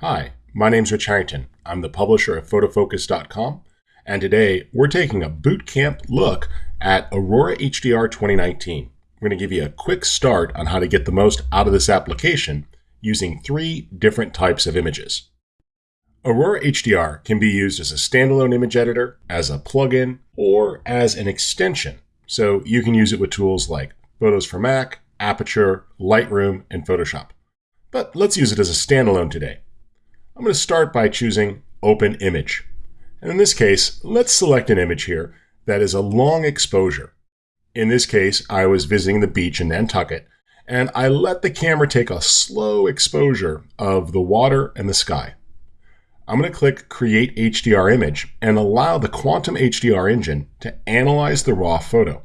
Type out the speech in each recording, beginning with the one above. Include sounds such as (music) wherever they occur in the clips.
Hi, my name's Rich Harrington. I'm the publisher of photofocus.com, and today we're taking a boot camp look at Aurora HDR 2019. We're going to give you a quick start on how to get the most out of this application using three different types of images. Aurora HDR can be used as a standalone image editor, as a plugin, or as an extension. So you can use it with tools like Photos for Mac, Aperture, Lightroom, and Photoshop. But let's use it as a standalone today. I'm going to start by choosing Open Image. And in this case, let's select an image here that is a long exposure. In this case, I was visiting the beach in Nantucket, and I let the camera take a slow exposure of the water and the sky. I'm going to click Create HDR Image and allow the Quantum HDR engine to analyze the raw photo.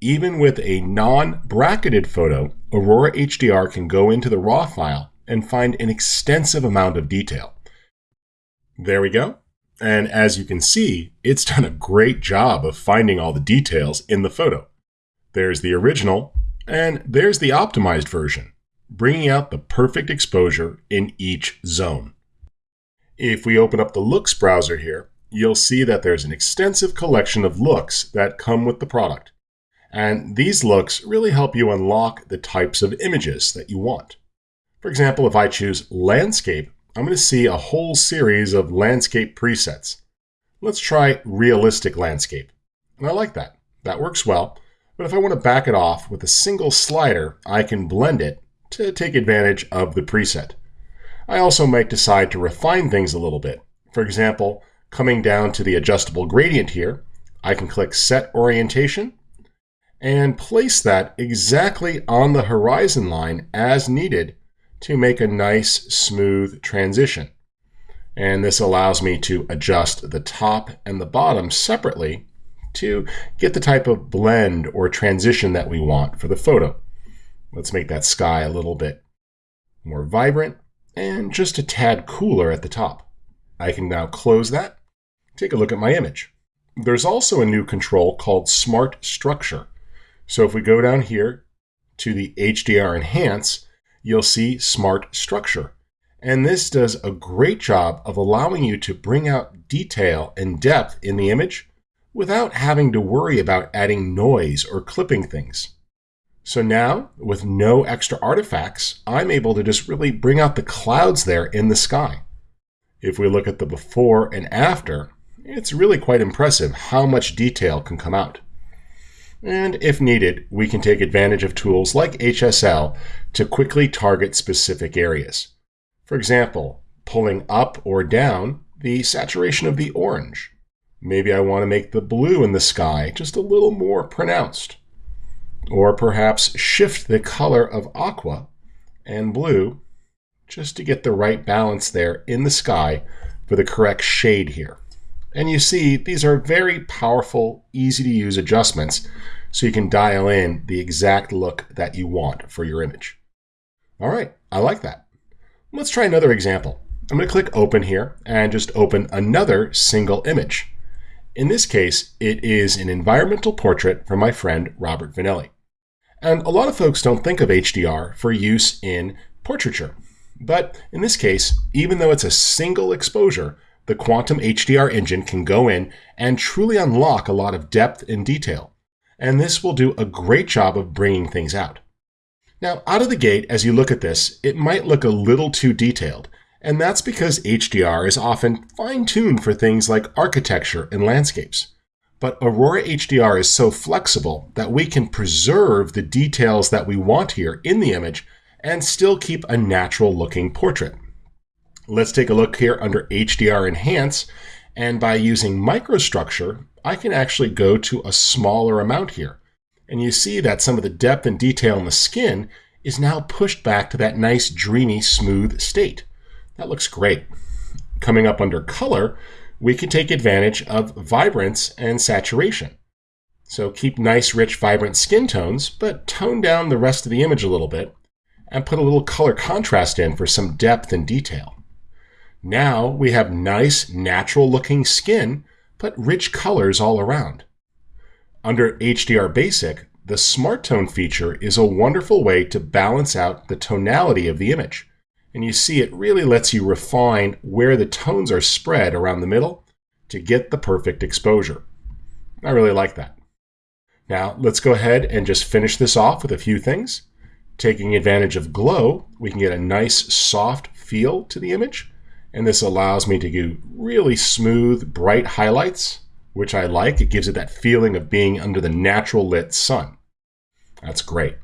Even with a non-bracketed photo, Aurora HDR can go into the raw file and find an extensive amount of detail. There we go. And as you can see, it's (laughs) done a great job of finding all the details in the photo. There's the original, and there's the optimized version, bringing out the perfect exposure in each zone. If we open up the Looks browser here, you'll see that there's an extensive collection of looks that come with the product. And these looks really help you unlock the types of images that you want. For example, if I choose Landscape, I'm going to see a whole series of landscape presets. Let's try Realistic Landscape. And I like that. That works well. But if I want to back it off with a single slider, I can blend it to take advantage of the preset. I also might decide to refine things a little bit. For example, coming down to the adjustable gradient here, I can click Set Orientation and place that exactly on the horizon line as needed to make a nice smooth transition. And this allows me to adjust the top and the bottom separately to get the type of blend or transition that we want for the photo. Let's make that sky a little bit more vibrant and just a tad cooler at the top. I can now close that, take a look at my image. There's also a new control called Smart Structure. So if we go down here to the HDR Enhance, you'll see Smart Structure. And this does a great job of allowing you to bring out detail and depth in the image without having to worry about adding noise or clipping things. So now, with no extra artifacts, I'm able to just really bring out the clouds there in the sky. If we look at the before and after, it's really quite impressive how much detail can come out. And if needed, we can take advantage of tools like HSL to quickly target specific areas. For example, pulling up or down the saturation of the orange. Maybe I want to make the blue in the sky just a little more pronounced or perhaps shift the color of aqua and blue just to get the right balance there in the sky for the correct shade here. And you see, these are very powerful, easy to use adjustments so you can dial in the exact look that you want for your image. All right, I like that. Let's try another example. I'm going to click open here and just open another single image. In this case, it is an environmental portrait from my friend Robert Vanelli. And a lot of folks don't think of HDR for use in portraiture. But in this case, even though it's a single exposure, the Quantum HDR engine can go in and truly unlock a lot of depth and detail. And this will do a great job of bringing things out. Now, out of the gate, as you look at this, it might look a little too detailed, and that's because HDR is often fine-tuned for things like architecture and landscapes. But Aurora HDR is so flexible that we can preserve the details that we want here in the image and still keep a natural looking portrait. Let's take a look here under HDR Enhance. And by using microstructure, I can actually go to a smaller amount here. And you see that some of the depth and detail in the skin is now pushed back to that nice, dreamy, smooth state. That looks great. Coming up under color, we can take advantage of vibrance and saturation. So keep nice, rich, vibrant skin tones, but tone down the rest of the image a little bit and put a little color contrast in for some depth and detail. Now we have nice, natural looking skin, but rich colors all around. Under HDR Basic, the Smart Tone feature is a wonderful way to balance out the tonality of the image. And you see it really lets you refine where the tones are spread around the middle to get the perfect exposure. I really like that. Now let's go ahead and just finish this off with a few things. Taking advantage of glow, we can get a nice soft feel to the image. And this allows me to do really smooth, bright highlights, which I like. It gives it that feeling of being under the natural lit sun. That's great.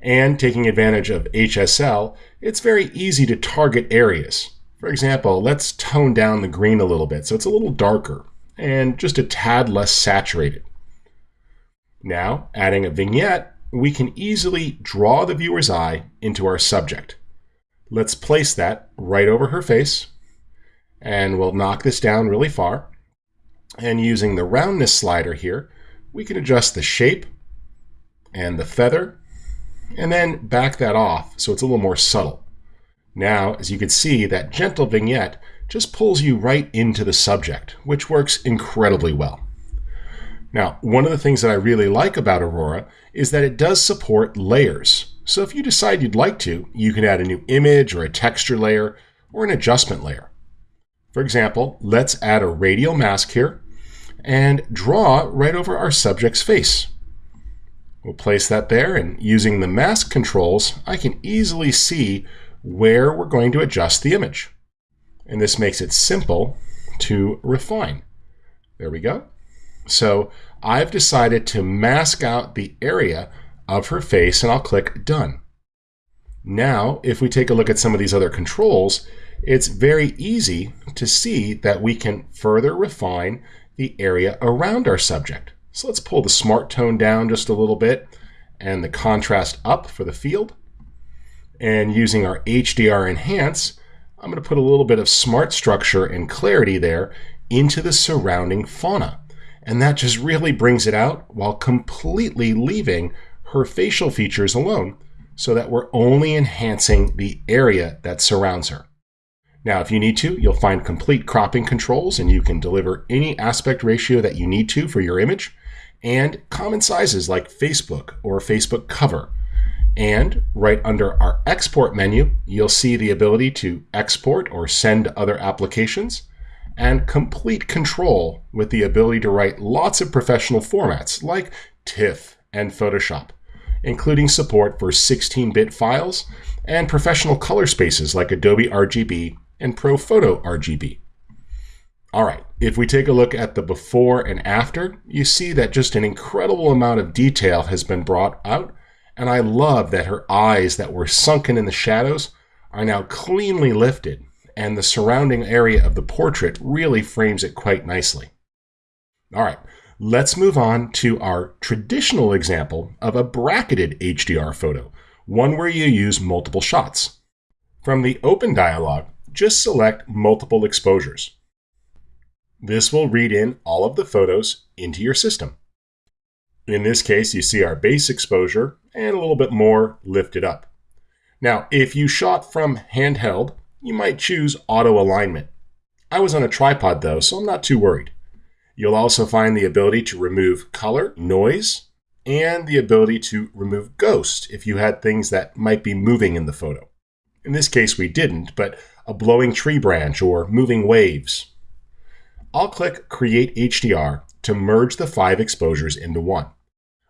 And taking advantage of HSL, it's very easy to target areas. For example, let's tone down the green a little bit so it's a little darker and just a tad less saturated. Now, adding a vignette, we can easily draw the viewer's eye into our subject. Let's place that right over her face, and we'll knock this down really far. And using the roundness slider here, we can adjust the shape and the feather, and then back that off so it's a little more subtle. Now, as you can see, that gentle vignette just pulls you right into the subject, which works incredibly well. Now, one of the things that I really like about Aurora is that it does support layers. So if you decide you'd like to, you can add a new image or a texture layer or an adjustment layer. For example, let's add a radial mask here and draw right over our subject's face. We'll place that there and using the mask controls, I can easily see where we're going to adjust the image. And this makes it simple to refine. There we go. So I've decided to mask out the area of her face and I'll click done. Now, if we take a look at some of these other controls, it's very easy to see that we can further refine the area around our subject. So let's pull the smart tone down just a little bit and the contrast up for the field. And using our HDR enhance, I'm going to put a little bit of smart structure and clarity there into the surrounding fauna. And that just really brings it out while completely leaving her facial features alone so that we're only enhancing the area that surrounds her. Now, if you need to, you'll find complete cropping controls and you can deliver any aspect ratio that you need to for your image and common sizes like Facebook or Facebook cover. And right under our export menu, you'll see the ability to export or send to other applications and complete control with the ability to write lots of professional formats like TIFF and Photoshop, including support for 16-bit files and professional color spaces like Adobe RGB and ProPhoto RGB. All right, if we take a look at the before and after, you see that just an incredible amount of detail has been brought out, and I love that her eyes that were sunken in the shadows are now cleanly lifted and the surrounding area of the portrait really frames it quite nicely. All right, let's move on to our traditional example of a bracketed HDR photo, one where you use multiple shots. From the open dialog, just select multiple exposures. This will read in all of the photos into your system. In this case, you see our base exposure and a little bit more lifted up. Now, if you shot from handheld, you might choose auto alignment. I was on a tripod though, so I'm not too worried. You'll also find the ability to remove color, noise, and the ability to remove ghost if you had things that might be moving in the photo. In this case, we didn't, but a blowing tree branch or moving waves. I'll click Create HDR to merge the five exposures into one.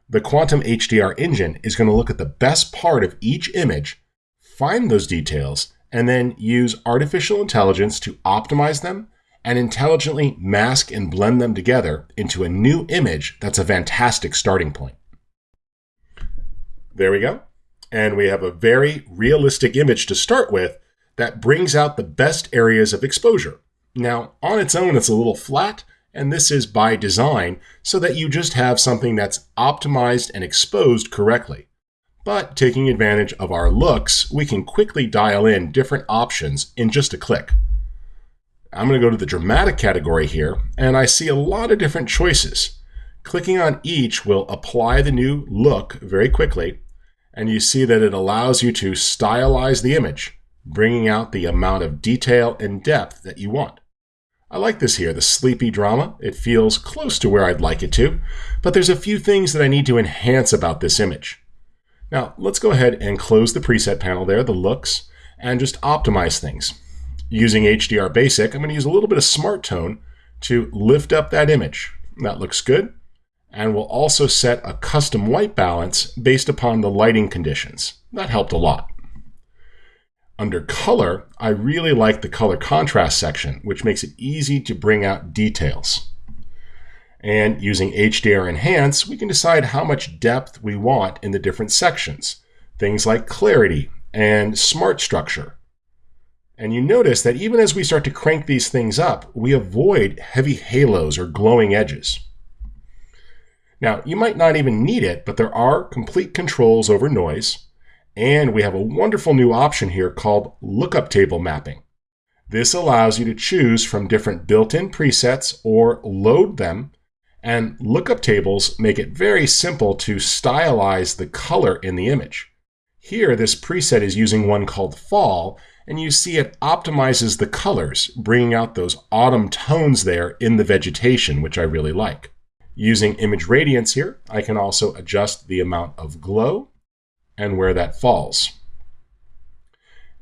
The Quantum HDR engine is going to look at the best part of each image, find those details, and then use artificial intelligence to optimize them and intelligently mask and blend them together into a new image that's a fantastic starting point. There we go. And we have a very realistic image to start with that brings out the best areas of exposure. Now, on its own, it's a little flat, and this is by design so that you just have something that's optimized and exposed correctly. But taking advantage of our looks, we can quickly dial in different options in just a click. I'm going to go to the dramatic category here, and I see a lot of different choices. Clicking on each will apply the new look very quickly, and you see that it allows you to stylize the image, bringing out the amount of detail and depth that you want. I like this here, the sleepy drama. It feels close to where I'd like it to, but there's a few things that I need to enhance about this image. Now let's go ahead and close the preset panel there, the looks, and just optimize things. Using HDR Basic, I'm going to use a little bit of Smart Tone to lift up that image. That looks good. And we'll also set a custom white balance based upon the lighting conditions. That helped a lot. Under color, I really like the color contrast section, which makes it easy to bring out details. And using HDR Enhance, we can decide how much depth we want in the different sections. Things like clarity and smart structure. And you notice that even as we start to crank these things up, we avoid heavy halos or glowing edges. Now, you might not even need it, but there are complete controls over noise, and we have a wonderful new option here called lookup table mapping. This allows you to choose from different built-in presets or load them, and lookup tables make it very simple to stylize the color in the image. Here, this preset is using one called Fall, and you see it optimizes the colors, bringing out those autumn tones there in the vegetation, which I really like. Using image radiance here, I can also adjust the amount of glow and where that falls.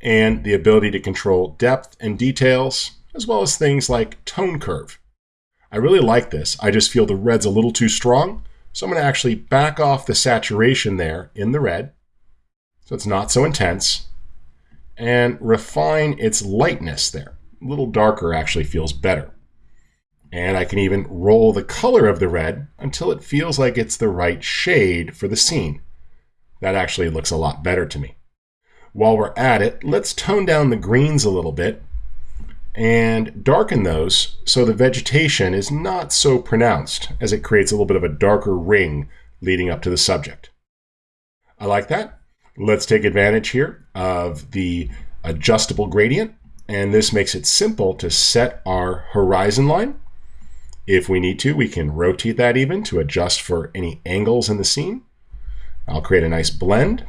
And the ability to control depth and details, as well as things like tone curve. I really like this. I just feel the red's a little too strong, so I'm going to actually back off the saturation there in the red, so it's not so intense, and refine its lightness there. A little darker actually feels better. And I can even roll the color of the red until it feels like it's the right shade for the scene. That actually looks a lot better to me. While we're at it, let's tone down the greens a little bit and darken those so the vegetation is not so pronounced as it creates a little bit of a darker ring leading up to the subject. I like that. Let's take advantage here of the adjustable gradient, and this makes it simple to set our horizon line. If we need to, we can rotate that even to adjust for any angles in the scene. I'll create a nice blend.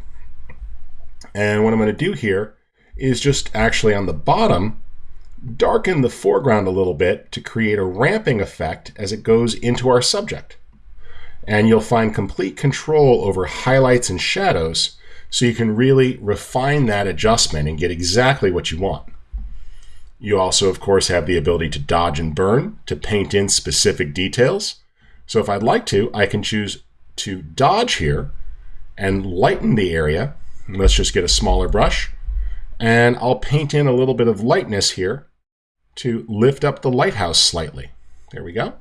And what I'm going to do here is just actually on the bottom, darken the foreground a little bit to create a ramping effect as it goes into our subject. And you'll find complete control over highlights and shadows so you can really refine that adjustment and get exactly what you want. You also, of course, have the ability to dodge and burn to paint in specific details. So if I'd like to, I can choose to dodge here and lighten the area. Let's just get a smaller brush. And I'll paint in a little bit of lightness here to lift up the lighthouse slightly. There we go.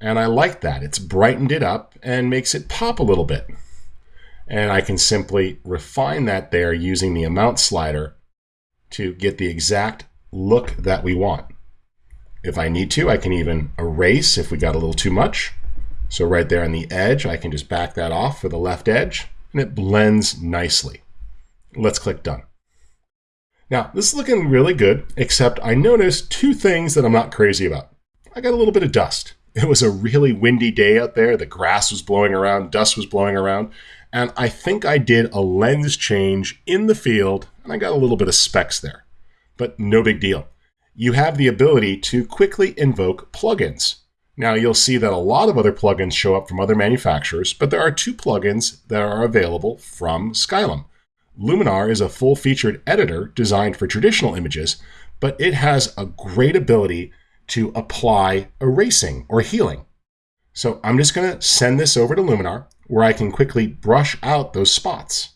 And I like that. It's brightened it up and makes it pop a little bit. And I can simply refine that there using the amount slider to get the exact look that we want. If I need to, I can even erase if we got a little too much. So right there on the edge, I can just back that off for the left edge, and it blends nicely. Let's click Done. Now, this is looking really good, except I noticed two things that I'm not crazy about. I got a little bit of dust. (laughs) It was a really windy day out there. The grass was blowing around, dust was blowing around, and I think I did a lens change in the field, and I got a little bit of specks there. But no big deal. You have the ability to quickly invoke plugins. Now you'll see that a lot of other plugins show up from other manufacturers, but there are two plugins that are available from Skylum. Luminar is a full-featured editor designed for traditional images, but it has a great ability to apply erasing or healing. So I'm just going to send this over to Luminar where I can quickly brush out those spots.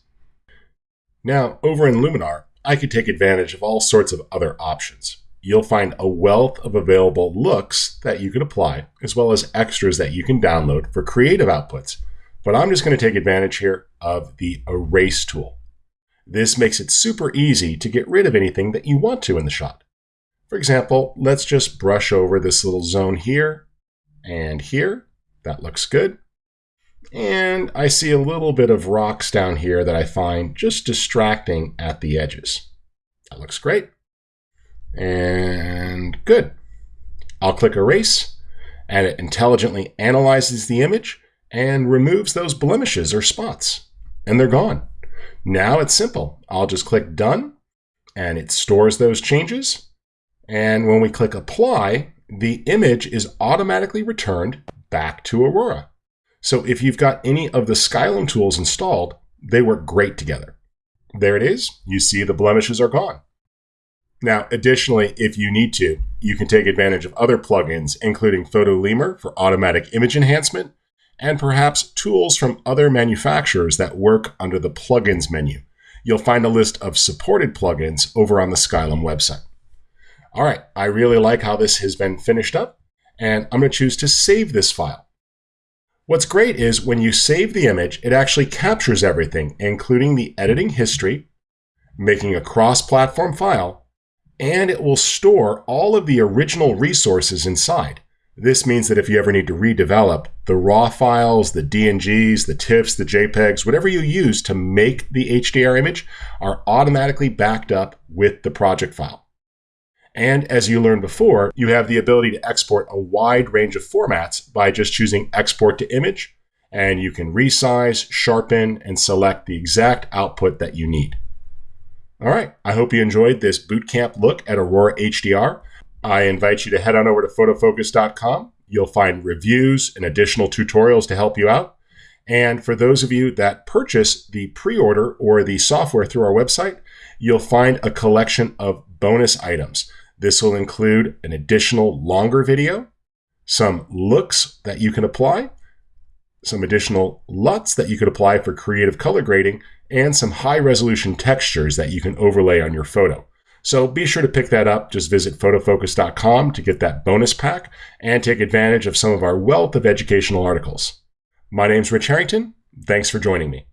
Now, over in Luminar, I could take advantage of all sorts of other options. You'll find a wealth of available looks that you can apply, as well as extras that you can download for creative outputs. But I'm just going to take advantage here of the Erase tool. This makes it super easy to get rid of anything that you want to in the shot. For example, let's just brush over this little zone here and here. That looks good. And I see a little bit of rocks down here that I find just distracting at the edges. That looks great. And good. I'll click Erase, and it intelligently analyzes the image and removes those blemishes or spots. And they're gone. Now it's simple. I'll just click Done, and it stores those changes. And when we click Apply, the image is automatically returned back to Aurora. So if you've got any of the Skylum tools installed, they work great together. there it is. You see the blemishes are gone. Now, additionally, if you need to, you can take advantage of other plugins, including PhotoLemur for automatic image enhancement, and perhaps tools from other manufacturers that work under the plugins menu. You'll find a list of supported plugins over on the Skylum website. All right, I really like how this has been finished up, and I'm going to choose to save this file. What's great is when you save the image, it actually captures everything, including the editing history, making a cross-platform file, and it will store all of the original resources inside. This means that if you ever need to redevelop, the raw files, the DNGs, the TIFFs, the JPEGs, whatever you use to make the HDR image are automatically backed up with the project file. And as you learned before, you have the ability to export a wide range of formats by just choosing export to image, and you can resize, sharpen, and select the exact output that you need. All right, I hope you enjoyed this bootcamp look at Aurora HDR. I invite you to head on over to photofocus.com. You'll find reviews and additional tutorials to help you out. And for those of you that purchase the pre order or the software through our website, you'll find a collection of bonus items. This will include an additional longer video, some looks that you can apply, some additional LUTs that you could apply for creative color grading, and some high resolution textures that you can overlay on your photo. So be sure to pick that up. Just visit photofocus.com to get that bonus pack and take advantage of some of our wealth of educational articles. My name's Rich Harrington. Thanks for joining me.